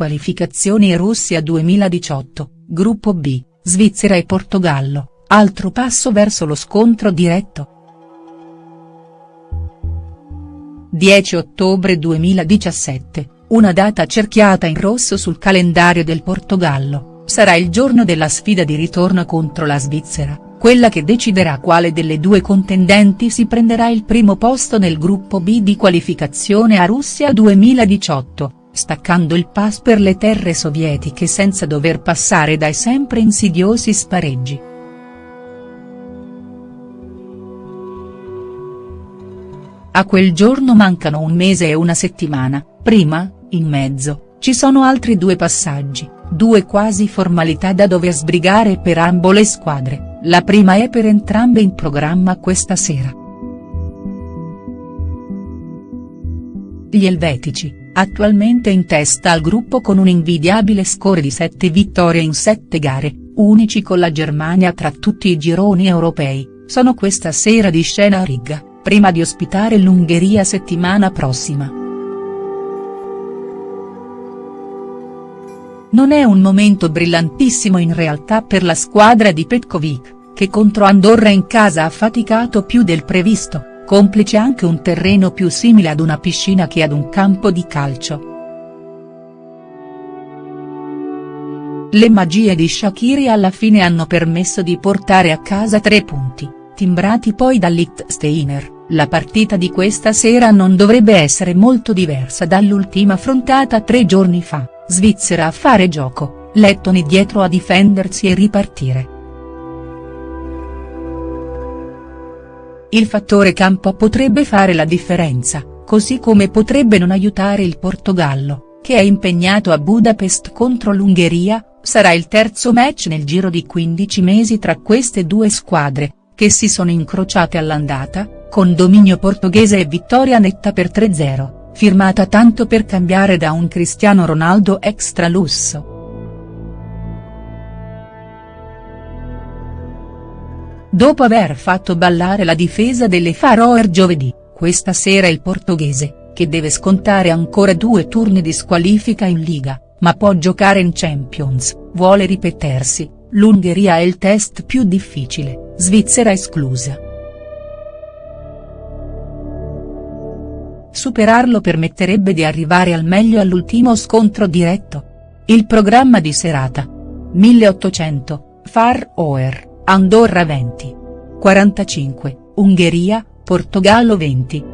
Qualificazioni Russia 2018, Gruppo B, Svizzera e Portogallo, altro passo verso lo scontro diretto. 10 ottobre 2017, una data cerchiata in rosso sul calendario del Portogallo, sarà il giorno della sfida di ritorno contro la Svizzera, quella che deciderà quale delle due contendenti si prenderà il primo posto nel gruppo B di qualificazione a Russia 2018 staccando il pass per le terre sovietiche senza dover passare dai sempre insidiosi spareggi. A quel giorno mancano un mese e una settimana, prima, in mezzo, ci sono altri due passaggi, due quasi formalità da dover sbrigare per ambo le squadre, la prima è per entrambe in programma questa sera. Gli elvetici, attualmente in testa al gruppo con un invidiabile score di 7 vittorie in 7 gare, unici con la Germania tra tutti i gironi europei, sono questa sera di scena a Riga, prima di ospitare l'Ungheria settimana prossima. Non è un momento brillantissimo in realtà per la squadra di Petkovic, che contro Andorra in casa ha faticato più del previsto complice anche un terreno più simile ad una piscina che ad un campo di calcio. Le magie di Shakiri alla fine hanno permesso di portare a casa tre punti, timbrati poi da Lichtsteiner, la partita di questa sera non dovrebbe essere molto diversa dall'ultima affrontata tre giorni fa, Svizzera a fare gioco, lettoni dietro a difendersi e ripartire. Il fattore campo potrebbe fare la differenza, così come potrebbe non aiutare il Portogallo, che è impegnato a Budapest contro l'Ungheria, sarà il terzo match nel giro di 15 mesi tra queste due squadre, che si sono incrociate all'andata, con dominio portoghese e vittoria netta per 3-0, firmata tanto per cambiare da un Cristiano Ronaldo extra lusso. Dopo aver fatto ballare la difesa delle Faroer giovedì, questa sera il portoghese, che deve scontare ancora due turni di squalifica in Liga, ma può giocare in Champions, vuole ripetersi, l'Ungheria è il test più difficile, Svizzera esclusa. Superarlo permetterebbe di arrivare al meglio all'ultimo scontro diretto. Il programma di serata. 1800, Far Oer. Andorra 20. 45, Ungheria, Portogallo 20.